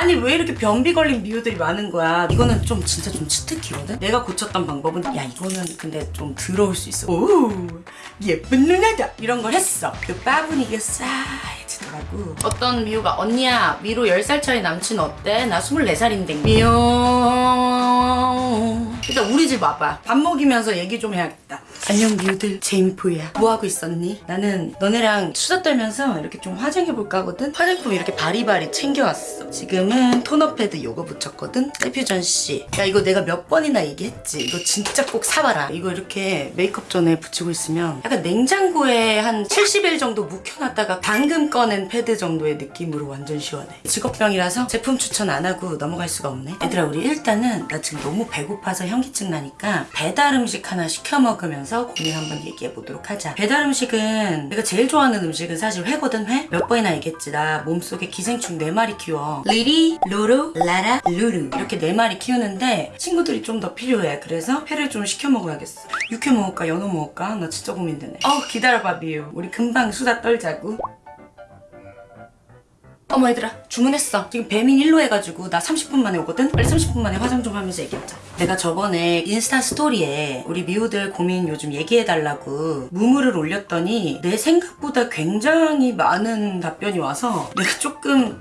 아니 왜 이렇게 변비 걸린 미우들이 많은 거야? 이거는 좀 진짜 좀 치트키거든? 내가 고쳤던 방법은 야 이거는 근데 좀 더러울 수 있어. 오 예쁜 누나다! 이런 걸 했어. 그 분위기가 싸해지더라고. 어떤 미우가 언니야 위로 10살 차이 남친 어때? 나 24살인데 미우 일단 우리 집 와봐. 밥 먹이면서 얘기 좀 해야겠다 안녕 미우들 제임포야. 뭐하고 있었니? 나는 너네랑 수다 떨면서 이렇게 좀 화장해볼까 하거든? 화장품 이렇게 바리바리 챙겨왔어. 지금은 토너 패드 요거 붙였거든? 세퓨전 씨야 이거 내가 몇 번이나 얘기했지? 이거 진짜 꼭 사봐라. 이거 이렇게 메이크업 전에 붙이고 있으면 약간 냉장고에 한 70일 정도 묵혀놨다가 방금 꺼낸 패드 정도의 느낌으로 완전 시원해. 직업병이라서 제품 추천 안 하고 넘어갈 수가 없네. 얘들아 우리 일단은 나 지금 너무 배고파서 현기증 나니까 배달 음식 하나 시켜 먹으면서 고민 한번 얘기해 보도록 하자. 배달 음식은 내가 제일 좋아하는 음식은 사실 회거든 회? 몇 번이나 얘기했지 나 몸속에 기생충 4마리 키워. 리리, 루루, 라라, 루루. 이렇게 4마리 키우는데 친구들이 좀 더 필요해. 그래서 회를 좀 시켜 먹어야겠어. 육회 먹을까 연어 먹을까? 나 진짜 고민되네. 어 기다려봐 비유. 우리 금방 수다 떨자고 어머 얘들아 주문했어 지금 배민 1로 해가지고 나 30분 만에 오거든? 빨리 30분 만에 화장 좀 하면서 얘기하자 내가 저번에 인스타 스토리에 우리 미우들 고민 요즘 얘기해달라고 무무를 올렸더니 내 생각보다 굉장히 많은 답변이 와서 내가 조금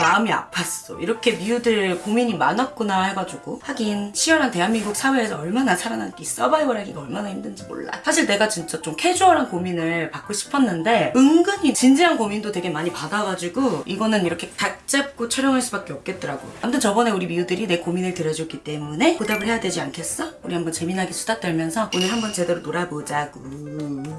마음이 아팠어. 이렇게 미우들 고민이 많았구나 해가지고 하긴 치열한 대한민국 사회에서 얼마나 살아남기 서바이벌하기가 얼마나 힘든지 몰라. 사실 내가 진짜 좀 캐주얼한 고민을 받고 싶었는데 은근히 진지한 고민도 되게 많이 받아가지고 이거는 이렇게 각 잡고 촬영할 수밖에 없겠더라고. 아무튼 저번에 우리 미우들이 내 고민을 들어줬기 때문에 보답을 해야 되지 않겠어? 우리 한번 재미나게 수다 떨면서 오늘 한번 제대로 놀아보자고.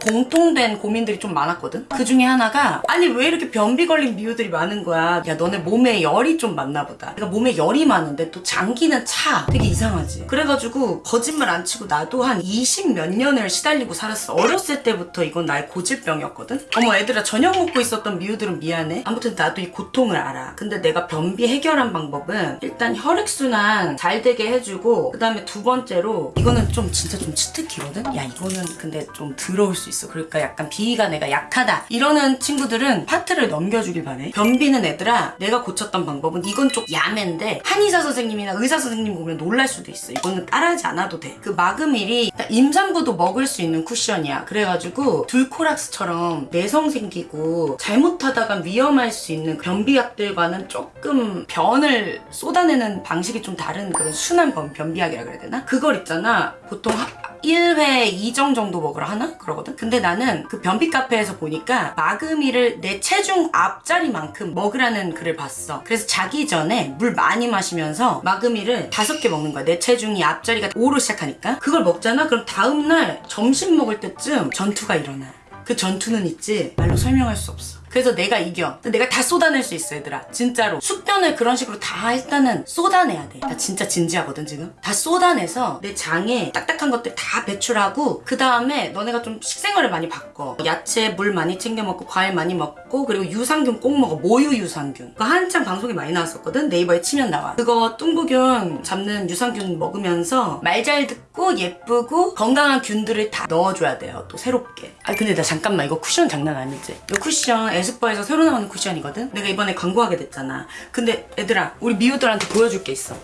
공통된 고민들이 좀 많았거든? 그 중에 하나가 아니 왜 이렇게 변비 걸린 미우들이 많은 거야? 야 너네 몸에 열이 좀 많나 보다. 내가 몸에 열이 많은데 또 장기는 차. 되게 이상하지. 그래가지고 거짓말 안 치고 나도 한 20 몇 년을 시달리고 살았어. 어렸을 때부터 이건 나의 고질병이었거든? 어머 애들아 저녁 먹고 있었던 미우들은 미안해. 아무튼 나도 이 고통을 알아. 근데 내가 변비 해결한 방법은 일단 혈액순환 잘 되게 해주고 그 다음에 두 번째로 이거는 좀 진짜 좀 치트키거든? 야 이거는 근데 좀 더러울 수 있어. 그러니까 약간 비위가 내가 약하다. 이러는 친구들은 파트를 넘겨주길 바래. 변비는 애들아 내가 고쳤던 방법은 이건 좀 야매인데 한의사 선생님이나 의사 선생님 보면 놀랄 수도 있어. 이거는 따라하지 않아도 돼. 그 마그밀이 임산부도 먹을 수 있는 쿠션이야. 그래가지고 둘코락스처럼 내성 생기고 잘못하다가 위험할 수 있는 변비약들과는 조금 변을 쏟아내는 방식이 좀 다른 그런 순한 변, 변비약이라 그래야 되나? 그걸 있잖아. 보통 하- 1회 2정 정도 먹으라 하나? 그러거든? 근데 나는 그 변비 카페에서 보니까 마그미를 내 체중 앞자리만큼 먹으라는 글을 봤어. 그래서 자기 전에 물 많이 마시면서 마그미를 다섯 개 먹는 거야. 내 체중이 앞자리가 5로 시작하니까. 그걸 먹잖아? 그럼 다음날 점심 먹을 때쯤 전투가 일어나. 그 전투는 있지 말로 설명할 수 없어. 그래서 내가 이겨. 내가 다 쏟아낼 수 있어, 얘들아. 진짜로. 숙변을 그런 식으로 다 일단은 쏟아내야 돼. 나 진짜 진지하거든, 지금. 다 쏟아내서 내 장에 딱딱한 것들 다 배출하고, 그 다음에 너네가 좀 식생활을 많이 바꿔. 야채, 물 많이 챙겨 먹고, 과일 많이 먹고, 그리고 유산균 꼭 먹어. 모유 유산균. 그거 한창 방송에 많이 나왔었거든? 네이버에 치면 나와. 그거 뚱부균 잡는 유산균 먹으면서 말 잘 듣고, 예쁘고, 건강한 균들을 다 넣어줘야 돼요. 또 새롭게. 아, 근데 나 잠깐만. 이거 쿠션 장난 아니지? 이 쿠션 에스쁘아에서 새로 나오는 쿠션이거든? 내가 이번에 광고하게 됐잖아. 근데 얘들아, 우리 미우들한테 보여줄 게 있어.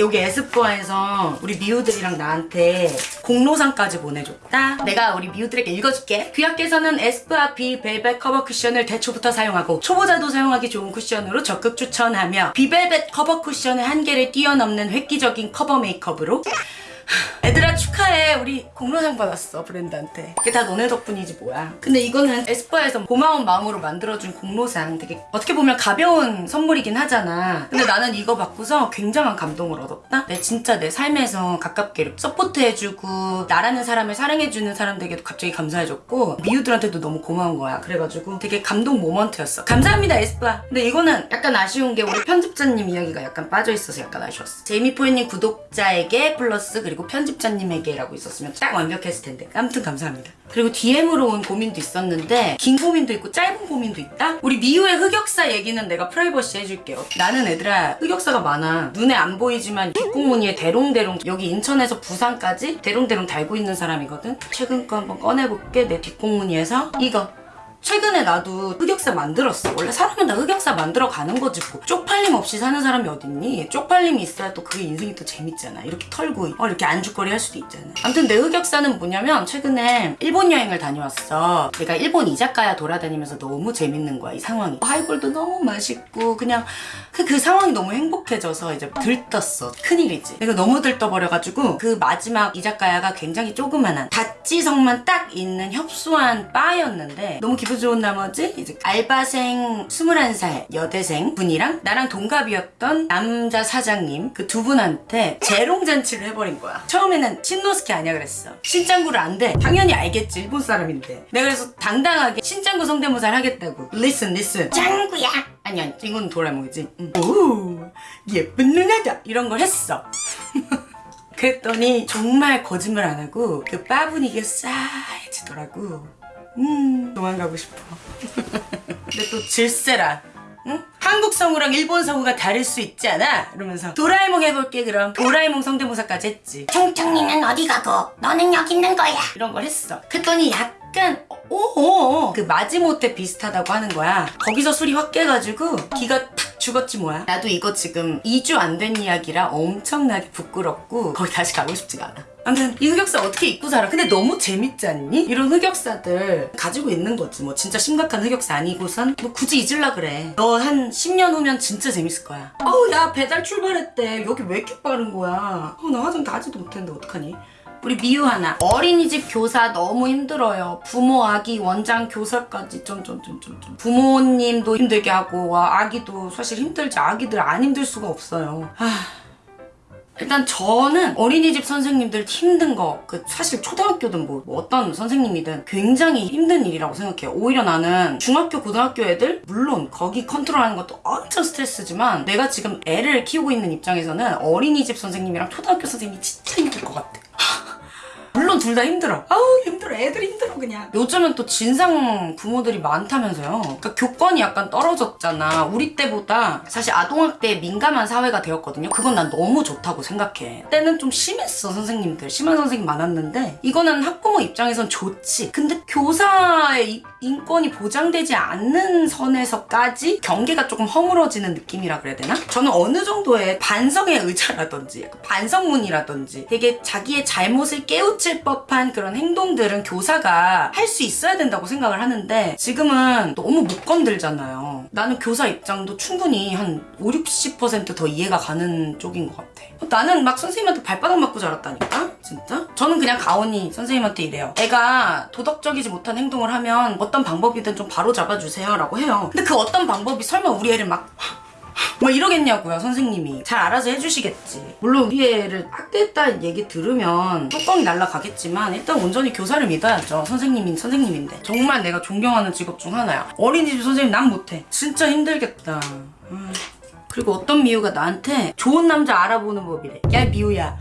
여기 에스쁘아에서 우리 미우들이랑 나한테 공로상까지 보내줬다. 내가 우리 미우들에게 읽어줄게. 귀하께서는 에스쁘아 비 벨벳 커버 쿠션을 태초부터 사용하고 초보자도 사용하기 좋은 쿠션으로 적극 추천하며 비벨벳 커버 쿠션의 한계를 뛰어넘는 획기적인 커버 메이크업으로 애들아 축하해. 우리 공로상 받았어 브랜드한테. 이게 다 너네 덕분이지 뭐야. 근데 이거는 에스쁘아에서 고마운 마음으로 만들어준 공로상 되게 어떻게 보면 가벼운 선물이긴 하잖아. 근데 나는 이거 받고서 굉장한 감동을 얻었다. 내 진짜 내 삶에서 가깝게 서포트해주고 나라는 사람을 사랑해주는 사람들에게도 갑자기 감사해졌고 미우들한테도 너무 고마운 거야. 그래가지고 되게 감동 moment였어. 감사합니다 에스쁘아. 근데 이거는 약간 아쉬운 게 우리 편집자님 이야기가 약간 빠져있어서 약간 아쉬웠어. 제이미포이님 구독자에게 플러스 그리고 편집자님에게라고 있었으면 딱 완벽했을 텐데. 아무튼 감사합니다. 그리고 DM으로 온 고민도 있었는데 긴 고민도 있고 짧은 고민도 있다? 우리 미우의 흑역사 얘기는 내가 프라이버시 해줄게요. 나는 애들아 흑역사가 많아. 눈에 안 보이지만 뒷공무니에 대롱대롱 여기 인천에서 부산까지 대롱대롱 달고 있는 사람이거든? 최근 거 한번 꺼내볼게 내 뒷공무니에서. 이거 최근에 나도 흑역사 만들었어. 원래 사람은 다 흑역사 만들어 가는 거지 뭐. 쪽팔림 없이 사는 사람이 어딨니? 쪽팔림이 있어야 또 그게 인생이 또 재밌잖아. 이렇게 털고 어, 이렇게 안주거리 할 수도 있잖아. 아무튼 내 흑역사는 뭐냐면 최근에 일본 여행을 다녀왔어. 내가 일본 이자카야 돌아다니면서 너무 재밌는 거야 이 상황이. 하이볼도 너무 맛있고 그냥 그, 그 상황이 너무 행복해져서 이제 들떴어. 큰일이지. 내가 너무 들떠버려가지고 그 마지막 이자카야가 굉장히 조그만한 다찌성만 딱 있는 협소한 바였는데 너무 기분 좋은 나머지 이제 알바생 21살 여대생 분이랑 나랑 동갑이었던 남자 사장님 그 두 분한테 재롱잔치를 해버린 거야. 처음에는 신노스케 아니야 그랬어. 신짱구를 안 돼. 당연히 알겠지 일본 사람인데. 내가 그래서 당당하게 신짱구 성대모사를 하겠다고. Listen listen. 짱구야. 아니 아니 이건 도라에몽이지. 응. 오 예쁜 누나다 이런 걸 했어. 그랬더니 정말 거짓말 안 하고 그바 분위기가 싸해지더라고. 음 도망가고 싶어. 근데 또 질세라. 응? 한국 성우랑 일본 성우가 다를 수 있지 않아? 이러면서 도라에몽 해볼게 그럼 도라에몽 성대모사까지 했지 총총이는 어디 가고 너는 여기 있는 거야. 이런 걸 했어 그랬더니 약간 오오 그 마지못해 비슷하다고 하는 거야 거기서 술이 확 깨가지고 기가 탁 죽었지 뭐야? 나도 이거 지금 2주 안 된 이야기라 엄청나게 부끄럽고 거기 다시 가고 싶지가 않아. 아무튼 이 흑역사 어떻게 잊고 살아? 근데 너무 재밌지 않니? 이런 흑역사들 가지고 있는 거지. 뭐 진짜 심각한 흑역사 아니고선 뭐 굳이 잊을라 그래. 너 한 10년 후면 진짜 재밌을 거야. 어우 야 배달 출발했대. 여기 왜 이렇게 빠른 거야? 어 나 화장 다 하지도 못했는데 어떡하니 우리 미유 하나. 어린이집 교사 너무 힘들어요. 부모 아기 원장 교사까지. 점점점점점 부모님도 힘들게 하고 와 아기도 사실 힘들지. 아기들 안 힘들 수가 없어요. 아 일단 저는 어린이집 선생님들 힘든 거, 그 사실 초등학교든 뭐, 뭐 어떤 선생님이든 굉장히 힘든 일이라고 생각해요. 오히려 나는 중학교, 고등학교 애들, 물론 거기 컨트롤하는 것도 엄청 스트레스지만 내가 지금 애를 키우고 있는 입장에서는 어린이집 선생님이랑 초등학교 선생님이 진짜 힘들 것 같아. 물론 둘 다 힘들어. 아우 힘들어. 애들이 힘들어 그냥. 요즘은 또 진상 부모들이 많다면서요. 그러니까 교권이 약간 떨어졌잖아. 우리 때보다 사실 아동학 대에 민감한 사회가 되었거든요. 그건 난 너무 좋다고 생각해. 때는 좀 심했어 선생님들. 심한 선생님 많았는데 이거는 학부모 입장에선 좋지. 근데 교사의 이- 인권이 보장되지 않는 선에서까지 경계가 조금 허물어지는 느낌이라 그래야 되나? 저는 어느 정도의 반성의 의자라든지 반성문이라든지 되게 자기의 잘못을 깨우 칠 법한 그런 행동들은 교사가 할 수 있어야 된다고 생각을 하는데 지금은 너무 못 건들잖아요. 나는 교사 입장도 충분히 한 5, 60%더 이해가 가는 쪽인 것 같아. 나는 막 선생님한테 발바닥 맞고 자랐다니까? 진짜? 저는 그냥 가온이 선생님한테 이래요. 애가 도덕적이지 못한 행동을 하면 어떤 방법이든 좀 바로 잡아주세요 라고 해요. 근데 그 어떤 방법이 설마 우리 애를 막 뭐 이러겠냐고요 선생님이. 잘 알아서 해주시겠지. 물론 애를 학대했다는 얘기 들으면 뚜껑이 날라가겠지만 일단 온전히 교사를 믿어야죠. 선생님인 선생님인데. 정말 내가 존경하는 직업 중 하나야. 어린이집 선생님 난 못해. 진짜 힘들겠다. 음. 그리고 어떤 미우가 나한테 좋은 남자 알아보는 법이래. 야 미우야.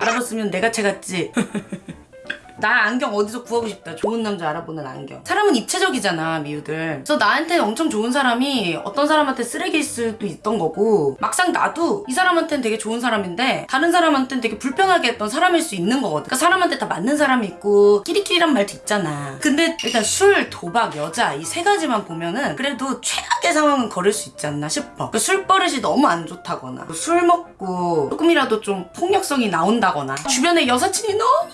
알아봤으면 내가 채갔지 나 안경 어디서 구하고 싶다. 좋은 남자 알아보는 안경. 사람은 입체적이잖아, 미우들. 그래서 나한테 엄청 좋은 사람이 어떤 사람한테 쓰레기일 수도 있던 거고, 막상 나도 이 사람한테는 되게 좋은 사람인데, 다른 사람한테는 되게 불편하게 했던 사람일 수 있는 거거든. 그러니까 사람한테 다 맞는 사람이 있고, 끼리끼리란 말도 있잖아. 근데 일단 술, 도박, 여자, 이 세 가지만 보면은, 그래도 최악의 상황은 걸을 수 있지 않나 싶어. 그술 버릇이 너무 안 좋다거나, 술 먹고, 조금이라도 좀 폭력성이 나온다거나, 주변에 여사친이 너무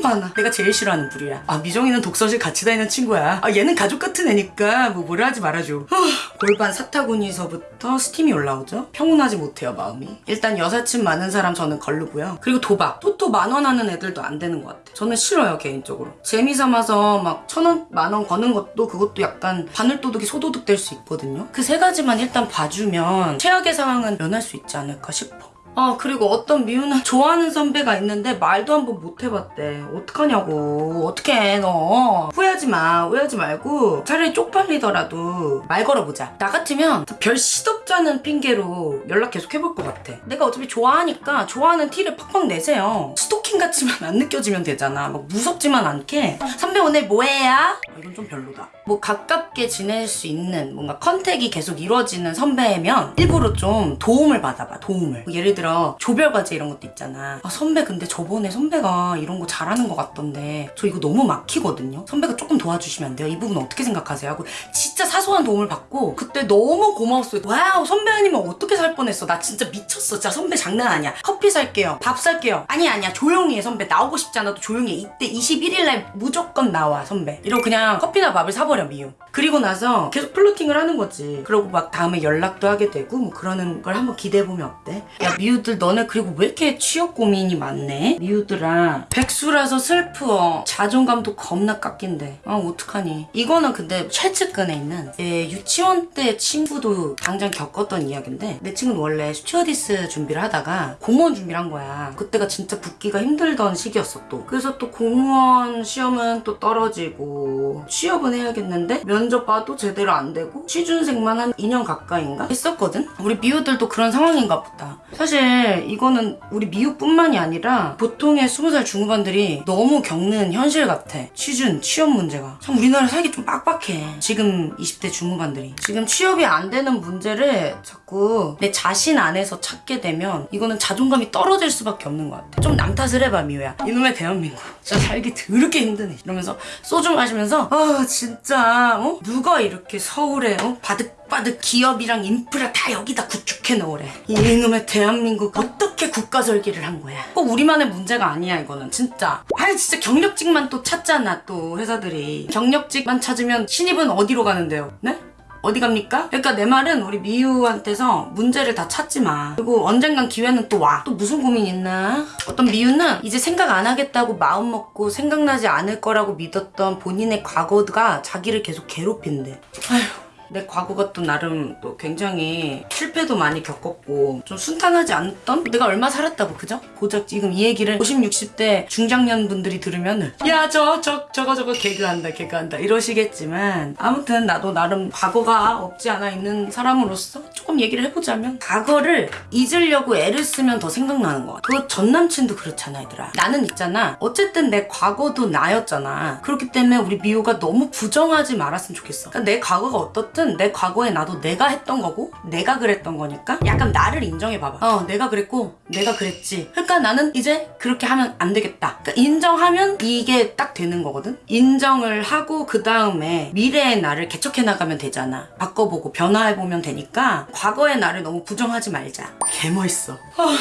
많아. 내가 제일 싫어하는 부류야. 아, 미정이는 독서실 같이 다니는 친구야. 아, 얘는 가족 같은 애니까 뭐 뭐라 하지 말아줘. 후, 골반 사타구니서부터 스팀이 올라오죠? 평온하지 못해요, 마음이. 일단 여사친 많은 사람 저는 걸르고요. 그리고 도박. 토토 만원 하는 애들도 안 되는 것 같아. 저는 싫어요, 개인적으로. 재미 삼아서 막 천 원, 만원 거는 것도 그것도 약간 바늘도둑이 소도둑 될 수 있거든요. 그 세 가지만 일단 봐주면 최악의 상황은 면할 수 있지 않을까 싶어. 아 그리고 어떤 미우는 좋아하는 선배가 있는데 말도 한번 못 해봤대. 어떡하냐고. 어떡해 너. 후회하지 마. 후회하지 말고 차라리 쪽팔리더라도 말 걸어보자. 나 같으면 별 시덥지 않은 핑계로 연락 계속 해볼 것 같아. 내가 어차피 좋아하니까 좋아하는 티를 팍팍 내세요. 스토킹 같지만 안 느껴지면 되잖아. 막 무섭지만 않게. 선배 오늘 뭐해요? 아, 이건 좀 별로다. 뭐 가깝게 지낼 수 있는 뭔가 컨택이 계속 이루어지는 선배면 일부러 좀 도움을 받아봐 도움을. 예를 들어 들어 조별 과제 이런 것도 있잖아. 아, 선배 근데 저번에 선배가 이런 거 잘하는 것 같던데 저 이거 너무 막히거든요. 선배가 조금 도와주시면 안 돼요? 이 부분 어떻게 생각하세요? 하고 진짜 사소한 도움을 받고 그때 너무 고마웠어요. 와우 선배 아니면 어떻게 살 뻔했어. 나 진짜 미쳤어. 진짜 선배 장난 아니야. 커피 살게요. 밥 살게요. 아니 아니야 조용히 해 선배. 나오고 싶지 않아도 조용히 해. 이때 21일날 무조건 나와 선배. 이러고 그냥 커피나 밥을 사버려 미우. 그리고 나서 계속 flirting을 하는 거지. 그러고 막 다음에 연락도 하게 되고 뭐 그러는 걸 한번 기대해보면 어때? 야 미우들 너네 그리고 왜 이렇게 취업 고민이 많네? 미우들아 백수라서 슬퍼. 자존감도 겁나 깎인데. 아 어떡하니. 이거는 근데 최측근에 있는 예, 유치원 때 친구도 당장 겪었던 이야기인데 내 친구는 원래 스튜어디스 준비를 하다가 공무원 준비를 한 거야. 그때가 진짜 붙기가 힘들던 시기였어 또. 그래서 또 공무원 시험은 또 떨어지고 취업은 해야겠는데 면접 봐도 제대로 안 되고 취준생만 한 2년 가까이인가 했었거든. 우리 미우들도 그런 상황인가 보다. 사실 이거는 우리 미우뿐만이 아니라 보통의 20살 중후반들이 너무 겪는 현실 같아. 취준, 취업 문제가. 참 우리나라 살기 좀 빡빡해. 지금 20대 중후반들이. 지금 취업이 안 되는 문제를 자꾸 내 자신 안에서 찾게 되면 이거는 자존감이 떨어질 수밖에 없는 것 같아. 좀 남 탓을 해봐, 미우야. 이놈의 대한민국. 진짜 살기 더럽게 힘드네. 이러면서 소주 마시면서 아 진짜 어? 누가 이렇게 서울에 어? 바득 바득 기업이랑 인프라 다 여기다 구축해 놓으래. 이놈의 대한민국 어떻게 국가 설계를 한 거야? 꼭 우리만의 문제가 아니야 이거는 진짜. 아니 진짜 경력직만 또 찾잖아 또 회사들이. 경력직만 찾으면 신입은 어디로 가는데요? 네? 어디 갑니까? 그러니까 내 말은 우리 미유한테서 문제를 다 찾지 마. 그리고 언젠간 기회는 또 와. 또 무슨 고민 있나? 어떤 미유는 이제 생각 안 하겠다고 마음 먹고 생각나지 않을 거라고 믿었던 본인의 과거가 자기를 계속 괴롭힌대. 아휴. 내 과거가 또 나름 또 굉장히 실패도 많이 겪었고 좀 순탄하지 않던? 내가 얼마 살았다고 그죠? 고작 지금 이 얘기를 50, 60대 중장년 분들이 들으면 야 저 저 저거 저거 개그한다 개그한다 이러시겠지만 아무튼 나도 나름 과거가 없지 않아 있는 사람으로서 조금 얘기를 해보자면 과거를 잊으려고 애를 쓰면 더 생각나는 것 같아. 그 전남친도 그렇잖아 얘들아. 나는 있잖아. 어쨌든 내 과거도 나였잖아. 그렇기 때문에 우리 미호가 너무 부정하지 말았으면 좋겠어. 그러니까 내 과거가 어떻든 내 과거에 나도 내가 했던 거고 내가 그랬던 거니까 약간 나를 인정해 봐봐. 어 내가 그랬고 내가 그랬지. 그러니까 나는 이제 그렇게 하면 안 되겠다. 그러니까 인정하면 이게 딱 되는 거거든. 인정을 하고 그 다음에 미래의 나를 개척해 나가면 되잖아. 바꿔보고 변화해보면 되니까 과거의 나를 너무 부정하지 말자. 개 멋있어. 아,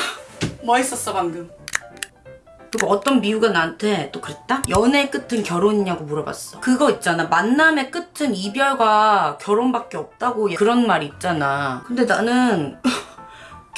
멋있었어 방금 그리고 어떤 미우가 나한테 또 그랬다? 연애 끝은 결혼이냐고 물어봤어. 그거 있잖아. 만남의 끝은 이별과 결혼밖에 없다고 그런 말 있잖아. 근데 나는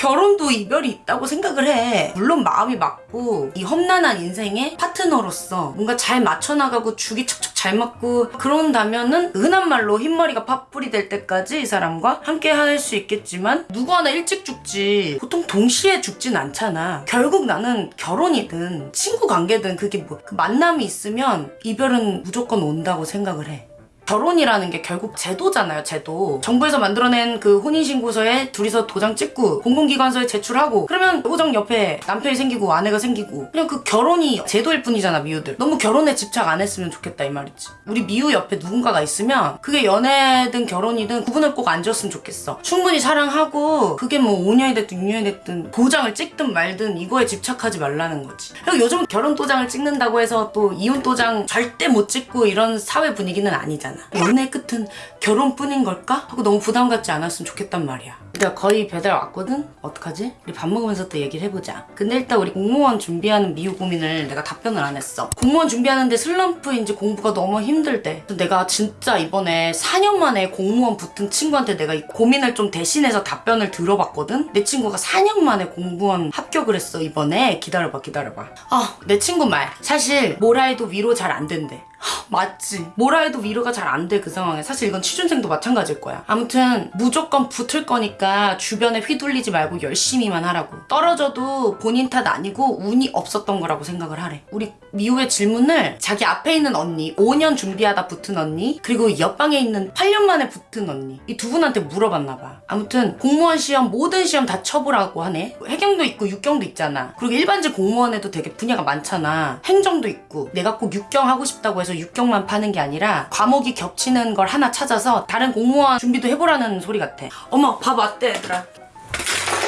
결혼도 이별이 있다고 생각을 해. 물론 마음이 맞고 이 험난한 인생의 파트너로서 뭔가 잘 맞춰나가고 죽이 척척 잘 맞고 그런다면은 흔한 말로 흰머리가 팥불이 될 때까지 이 사람과 함께 할 수 있겠지만 누구 하나 일찍 죽지 보통 동시에 죽진 않잖아. 결국 나는 결혼이든 친구 관계든 그게 뭐 그 만남이 있으면 이별은 무조건 온다고 생각을 해. 결혼이라는 게 결국 제도잖아요, 제도. 정부에서 만들어낸 그 혼인신고서에 둘이서 도장 찍고 공공기관서에 제출하고 그러면 호정 옆에 남편이 생기고 아내가 생기고 그냥 그 결혼이 제도일 뿐이잖아, 미우들. 너무 결혼에 집착 안 했으면 좋겠다, 이 말이지. 우리 미우 옆에 누군가가 있으면 그게 연애든 결혼이든 구분을 꼭 안 지었으면 좋겠어. 충분히 사랑하고 그게 뭐 5년이 됐든 6년이 됐든 도장을 찍든 말든 이거에 집착하지 말라는 거지. 그리고 요즘 결혼 도장을 찍는다고 해서 또 이혼 도장 절대 못 찍고 이런 사회 분위기는 아니잖아. 연애 끝은 결혼뿐인 걸까? 하고 너무 부담 갖지 않았으면 좋겠단 말이야. 내가 거의 배달 왔거든? 어떡하지? 우리 밥 먹으면서 또 얘기를 해보자. 근데 일단 우리 공무원 준비하는 미우 고민을 내가 답변을 안 했어. 공무원 준비하는데 슬럼프인지 공부가 너무 힘들대. 내가 진짜 이번에 4년 만에 공무원 붙은 친구한테 내가 이 고민을 좀 대신해서 답변을 들어봤거든? 내 친구가 4년 만에 공무원 합격을 했어, 이번에. 기다려봐, 기다려봐. 아, 내 친구 말. 사실, 뭐라 해도 위로 잘 안 된대. 하, 맞지. 뭐라 해도 위로가 잘 안 돼, 그 상황에. 사실 이건 취준생도 마찬가지일 거야. 아무튼, 무조건 붙을 거니까 주변에 휘둘리지 말고 열심히만 하라고. 떨어져도 본인 탓 아니고 운이 없었던 거라고 생각을 하래. 우리 미우의 질문을 자기 앞에 있는 언니, 5년 준비하다 붙은 언니, 그리고 옆방에 있는 8년 만에 붙은 언니. 이 두 분한테 물어봤나 봐. 아무튼, 공무원 시험, 모든 시험 다 쳐보라고 하네. 해경도 있고 육경도 있잖아. 그리고 일반직 공무원에도 되게 분야가 많잖아. 행정도 있고. 내가 꼭 육경 하고 싶다고 해서 육경만 파는 게 아니라 과목이 겹치는 걸 하나 찾아서 다른 공무원 준비도 해보라는 소리 같아. 어머, 밥 왔대, 얘들아.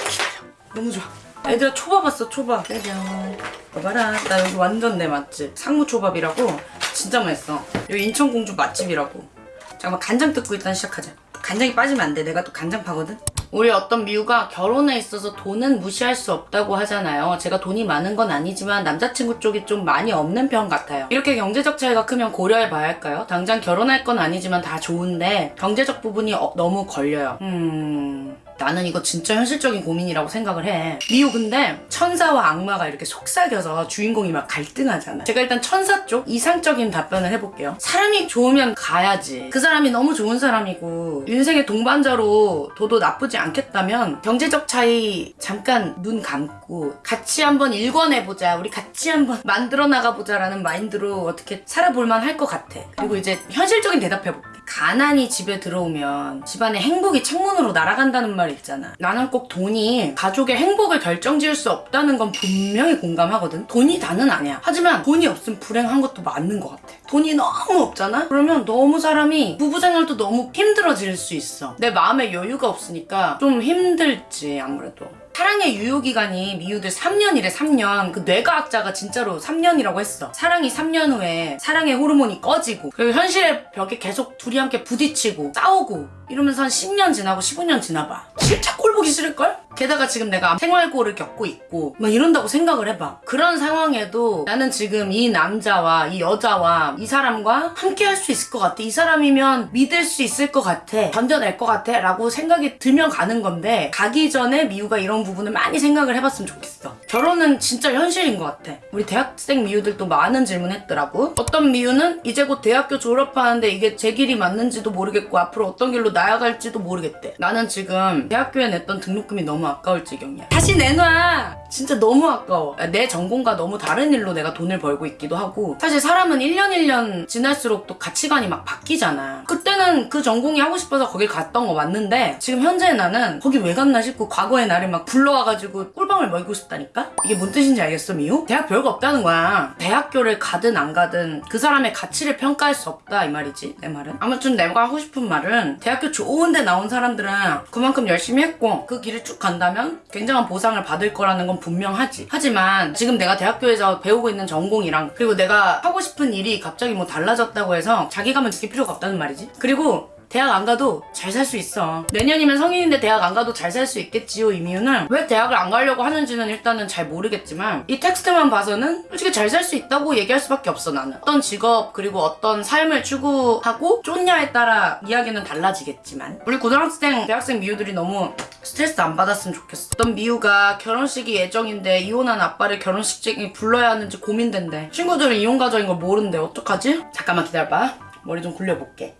기다려. 너무 좋아. 애들아 초밥 왔어 초밥. 짜잔 봐봐라. 나 여기 완전 내 맛집. 상무초밥이라고 진짜 맛있어. 여기 인천공주 맛집이라고. 잠깐만 간장 뜯고 일단 시작하자. 간장이 빠지면 안 돼. 내가 또 간장 파거든 우리 어떤 미우가 결혼에 있어서 돈은 무시할 수 없다고 하잖아요. 제가 돈이 많은 건 아니지만 남자친구 쪽이 좀 많이 없는 편 같아요. 이렇게 경제적 차이가 크면 고려해 봐야 할까요? 당장 결혼할 건 아니지만 다 좋은데 경제적 부분이 어- 너무 걸려요. 음... 나는 이거 진짜 현실적인 고민이라고 생각을 해. 미우 근데 천사와 악마가 이렇게 속삭여서 주인공이 막 갈등하잖아. 제가 일단 천사 쪽 이상적인 답변을 해볼게요. 사람이 좋으면 가야지. 그 사람이 너무 좋은 사람이고 인생의 동반자로 둬도 나쁘지 않겠다면 경제적 차이 잠깐 눈 감고 같이 한번 일궈내보자. 우리 같이 한번 만들어 나가보자 라는 마인드로 어떻게 살아볼만 할 것 같아. 그리고 이제 현실적인 대답해볼게. 가난이 집에 들어오면 집안의 행복이 창문으로 날아간다는 말 있잖아. 나는 꼭 돈이 가족의 행복을 결정지을 수 없다는 건 분명히 공감하거든. 돈이 다는 아니야. 하지만 돈이 없으면 불행한 것도 맞는 것 같아. 돈이 너무 없잖아? 그러면 너무 사람이 부부생활도 너무 힘들어질 수 있어. 내 마음에 여유가 없으니까 좀 힘들지, 아무래도. 사랑의 유효기간이 미우들 3년이래 3년. 그 뇌과학자가 진짜로 3년이라고 했어. 사랑이 3년 후에 사랑의 호르몬이 꺼지고 그리고 현실의 벽에 계속 둘이 함께 부딪히고 싸우고 이러면서 한 10년 지나고 15년 지나봐. 진짜 꼴 보기 싫을걸? 게다가 지금 내가 생활고를 겪고 있고 막 이런다고 생각을 해봐. 그런 상황에도 나는 지금 이 남자와 이 여자와 이 사람과 함께 할 수 있을 것 같아. 이 사람이면 믿을 수 있을 것 같아. 견뎌낼 것 같아. 라고 생각이 들면 가는 건데 가기 전에 미우가 이런 부분을 많이 생각을 해봤으면 좋겠어 결혼은 진짜 현실인 것 같아. 우리 대학생 미우들도 많은 질문 했더라고. 어떤 미우는 이제 곧 대학교 졸업하는데 이게 제 길이 맞는지도 모르겠고 앞으로 어떤 길로 나아갈지도 모르겠대. 나는 지금 대학교에 냈던 등록금이 너무 아까울 지경이야. 다시 내놔! 진짜 너무 아까워. 내 전공과 너무 다른 일로 내가 돈을 벌고 있기도 하고. 사실 사람은 1년 1년 지날수록 또 가치관이 막 바뀌잖아. 그때는 그 전공이 하고 싶어서 거길 갔던 거 맞는데 지금 현재 나는 거기 왜 갔나 싶고 과거의 나를 막 불러와가지고 꿀밤을 먹이고 싶다니까? 이게 뭔 뜻인지 알겠어 미우? 대학 별거 없다는 거야. 대학교를 가든 안 가든 그 사람의 가치를 평가할 수 없다 이 말이지 내 말은. 아무튼 내가 하고 싶은 말은 대학교 좋은 데 나온 사람들은 그만큼 열심히 했고 그 길을 쭉 간다면 굉장한 보상을 받을 거라는 건 분명하지. 하지만 지금 내가 대학교에서 배우고 있는 전공이랑 그리고 내가 하고 싶은 일이 갑자기 뭐 달라졌다고 해서 자기감을 느낄 필요가 없다는 말이지. 그리고 대학 안 가도 잘 살 수 있어. 내년이면 성인인데 대학 안 가도 잘 살 수 있겠지요, 이미유는. 왜 대학을 안 가려고 하는지는 일단은 잘 모르겠지만, 이 텍스트만 봐서는 솔직히 잘 살 수 있다고 얘기할 수밖에 없어, 나는. 어떤 직업, 그리고 어떤 삶을 추구하고 쫓냐에 따라 이야기는 달라지겠지만. 우리 고등학생, 대학생 미우들이 너무 스트레스 안 받았으면 좋겠어. 어떤 미우가 결혼식이 예정인데 이혼한 아빠를 결혼식장에 불러야 하는지 고민된대. 친구들은 이혼 가정인 걸 모르는데 어떡하지? 잠깐만 기다려봐. 머리 좀 굴려볼게.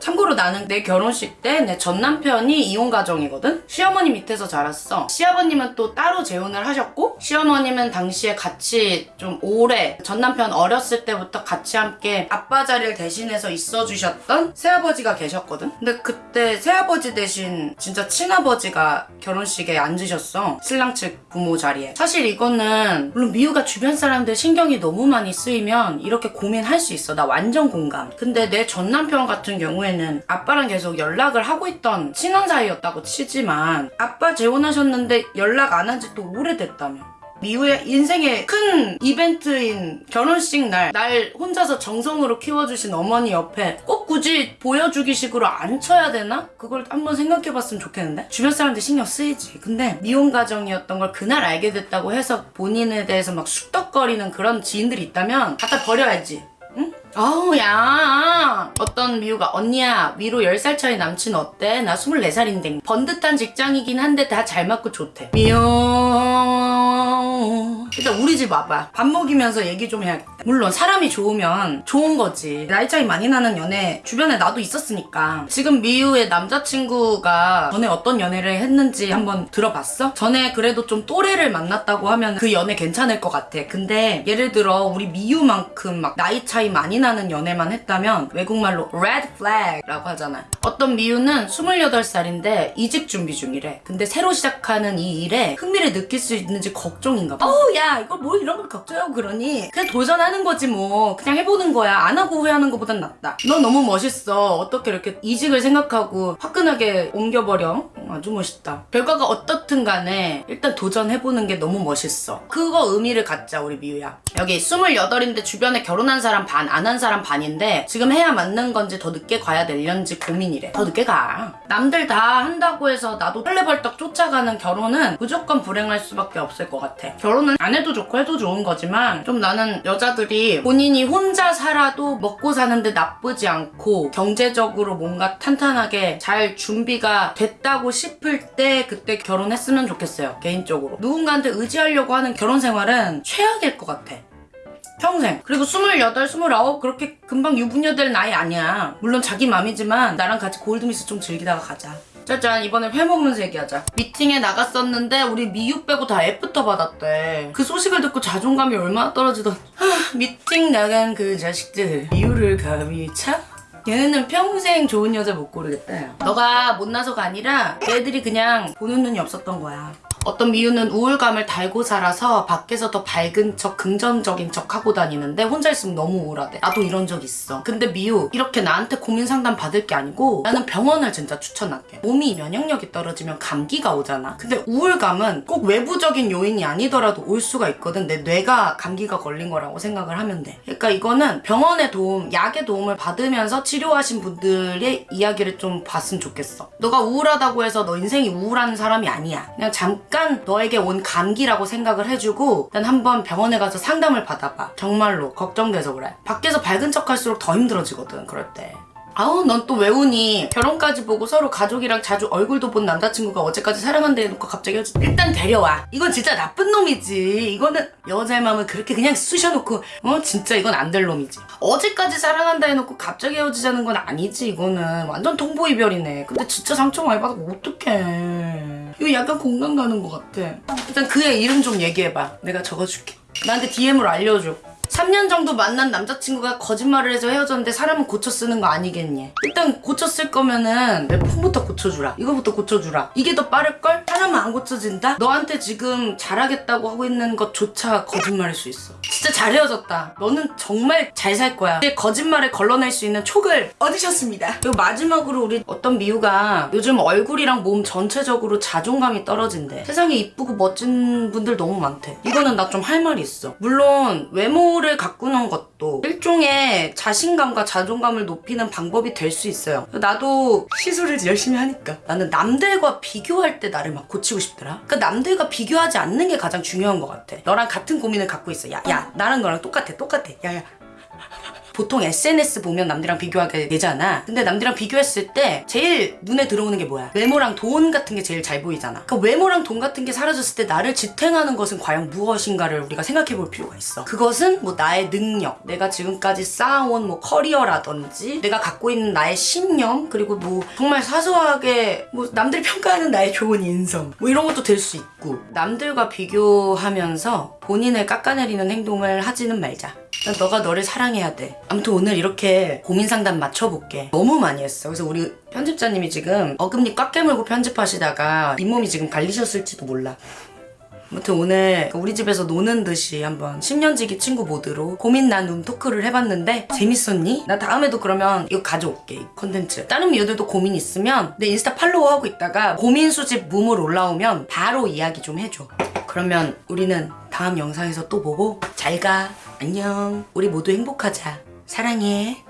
참고로 나는 내 결혼식 때 내 전 남편이 이혼 가정이거든? 시어머니 밑에서 자랐어. 시아버님은 또 따로 재혼을 하셨고, 시어머님은 당시에 같이 좀 오래, 전 남편 어렸을 때부터 같이 함께 아빠 자리를 대신해서 있어주셨던 새아버지가 계셨거든? 근데 그때 새아버지 대신 진짜 친아버지가 결혼식에 앉으셨어. 신랑 측 부모 자리에. 사실 이거는, 물론 미우가 주변 사람들 신경이 너무 많이 쓰이면 이렇게 고민할 수 있어. 나 완전 공감. 근데 내 전 남편 같은 경우에 는 아빠랑 계속 연락을 하고 있던 친한 사이였다고 치지만 아빠 재혼하셨는데 연락 안 한 지 또 오래됐다며. 미우의 인생의 큰 이벤트인 결혼식 날, 날 혼자서 정성으로 키워주신 어머니 옆에 꼭 굳이 보여주기 식으로 앉혀야 되나? 그걸 한번 생각해봤으면 좋겠는데? 주변 사람들 신경 쓰이지. 근데 미혼 가정이었던 걸 그날 알게 됐다고 해서 본인에 대해서 막 쑥덕거리는 그런 지인들이 있다면 갖다 버려야지. 응? 아우 야 어떤 미우가 언니야 위로 10살 차이 남친 어때? 나 24살인데 번듯한 직장이긴 한데 다 잘 맞고 좋대 미우 일단 우리 집 와봐. 밥 먹이면서 얘기 좀 해야겠다 물론 사람이 좋으면 좋은 거지. 나이 차이 많이 나는 연애 주변에 나도 있었으니까. 지금 미우의 남자친구가 전에 어떤 연애를 했는지 한번 들어봤어? 전에 그래도 좀 또래를 만났다고 하면 그 연애 괜찮을 것 같아. 근데 예를 들어 우리 미우만큼 막 나이 차이 많이 나는 연애만 했다면 외국말로 red flag라고 하잖아. 어떤 미우는 28살인데 이직 준비 중이래. 근데 새로 시작하는 이 일에 흥미를 느낄 수 있는지 걱정인가 봐. 어우 야 이거 뭐 이런 걸 걱정하고 그러니 그냥 도전하는 거지 뭐 그냥 해보는 거야 안 하고 후회하는 것보단 낫다 넌 너무 멋있어 어떻게 이렇게 이직을 생각하고 화끈하게 옮겨버려 음, 아주 멋있다. 결과가 어떻든 간에 일단 도전해보는 게 너무 멋있어. 그거 의미를 갖자, 우리 미우야. 여기 28인데 주변에 결혼한 사람 반, 안 한 사람 반인데 지금 해야 맞는 건지 더 늦게 가야 될련지 고민이래. 더 늦게 가. 남들 다 한다고 해서 나도 헐레벌떡 쫓아가는 결혼은 무조건 불행할 수밖에 없을 것 같아. 결혼은 안 해도 좋고 해도 좋은 거지만 좀 나는 여자들이 본인이 혼자 살아도 먹고 사는데 나쁘지 않고 경제적으로 뭔가 탄탄하게 잘 준비가 됐다고 싶을 때 그때 결혼했으면 좋겠어요. 개인적으로. 누군가한테 의지하려고 하는 결혼 생활은 최악일 것 같아. 평생. 그리고 28, 29 그렇게 금방 유부녀 될 나이 아니야. 물론 자기 맘이지만 나랑 같이 골드미스 좀 즐기다가 가자. 짜잔 이번에 회 먹으면서 얘기하자. 미팅에 나갔었는데 우리 미유 빼고 다 F부터 받았대. 그 소식을 듣고 자존감이 얼마나 떨어지던. 하, 미팅 나간 그 자식들 미유를 감히 차? 얘네는 평생 좋은 여자 못 고르겠다. 야. 너가 못나서가 아니라 얘들이 그냥 보는 눈이 없었던 거야. 어떤 미유는 우울감을 달고 살아서 밖에서 더 밝은 척, 긍정적인 척 하고 다니는데 혼자 있으면 너무 우울하대. 나도 이런 적 있어. 근데 미유, 이렇게 나한테 고민 상담 받을 게 아니고 나는 병원을 진짜 추천할게. 몸이 면역력이 떨어지면 감기가 오잖아. 근데 우울감은 꼭 외부적인 요인이 아니더라도 올 수가 있거든. 내 뇌가 감기가 걸린 거라고 생각을 하면 돼. 그러니까 이거는 병원의 도움, 약의 도움을 받으면서 치료하신 분들의 이야기를 좀 봤으면 좋겠어. 너가 우울하다고 해서 너 인생이 우울한 사람이 아니야. 그냥 잠깐 너에게 온 감기라고 생각을 해주고 난 한번 병원에 가서 상담을 받아봐. 정말로 걱정돼서 그래. 밖에서 밝은 척 할수록 더 힘들어지거든, 그럴 때. 아우 넌 또 왜 우니? 결혼까지 보고 서로 가족이랑 자주 얼굴도 본 남자친구가 어제까지 사랑한다 해놓고 갑자기 헤어지 일단 데려와 이건 진짜 나쁜 놈이지 이거는 여자의 마음을 그렇게 그냥 쑤셔놓고 어 진짜 이건 안 될 놈이지 어제까지 사랑한다 해놓고 갑자기 헤어지자는 건 아니지 이거는 완전 통보이별이네 근데 진짜 상처 많이 받아 어떡해 이거 약간 공감 가는 것 같아. 일단 그의 이름 좀 얘기해봐. 내가 적어줄게. 나한테 DM으로 알려줘 3년 정도 만난 남자친구가 거짓말을 해서 헤어졌는데 사람은 고쳐 쓰는 거 아니겠니? 일단 고쳐 쓸 거면은 내 폰부터 고쳐주라. 이거부터 고쳐주라. 이게 더 빠를걸? 사람은 안 고쳐진다? 너한테 지금 잘하겠다고 하고 있는 것조차 거짓말일 수 있어. 진짜 잘 헤어졌다. 너는 정말 잘 살 거야. 이제 거짓말을 걸러낼 수 있는 촉을 얻으셨습니다. 그리고 마지막으로 우리 어떤 미우가 요즘 얼굴이랑 몸 전체적으로 자존감이 떨어진대. 세상에 이쁘고 멋진 분들 너무 많대. 이거는 나 좀 할 말이 있어. 물론 외모 를 가꾸는 것도 일종의 자신감과 자존감을 높이는 방법이 될 수 있어요. 나도 시술을 열심히 하니까 나는 남들과 비교할 때 나를 막 고치고 싶더라. 그러니까 남들과 비교하지 않는 게 가장 중요한 것 같아. 너랑 같은 고민을 갖고 있어. 야, 야, 나랑 너랑 똑같아, 똑같아. 야, 야. 보통 SNS 보면 남들이랑 비교하게 되잖아. 근데 남들이랑 비교했을 때 제일 눈에 들어오는 게 뭐야? 외모랑 돈 같은 게 제일 잘 보이잖아. 그 외모랑 돈 같은 게 사라졌을 때 나를 지탱하는 것은 과연 무엇인가를 우리가 생각해 볼 필요가 있어. 그것은 뭐 나의 능력, 내가 지금까지 쌓아온 뭐 커리어라든지 내가 갖고 있는 나의 신념, 그리고 뭐 정말 사소하게 뭐 남들이 평가하는 나의 좋은 인성, 뭐 이런 것도 될 수 있고 남들과 비교하면서 본인을 깎아내리는 행동을 하지는 말자. 난 너가 너를 사랑해야 돼. 아무튼 오늘 이렇게 고민 상담 맞춰볼게. 너무 많이 했어. 그래서 우리 편집자님이 지금 어금니 꽉 깨물고 편집하시다가 잇몸이 지금 갈리셨을지도 몰라. 아무튼 오늘 우리 집에서 노는 듯이 한번 10년지기 친구 모드로 고민 나눔 토크를 해봤는데 재밌었니? 나 다음에도 그러면 이거 가져올게 이 콘텐츠 다른 미우들도 고민 있으면 내 인스타 팔로우하고 있다가 고민 수집 무물 올라오면 바로 이야기 좀 해줘 그러면 우리는 다음 영상에서 또 보고 잘 가. 안녕. 우리 모두 행복하자. 사랑해.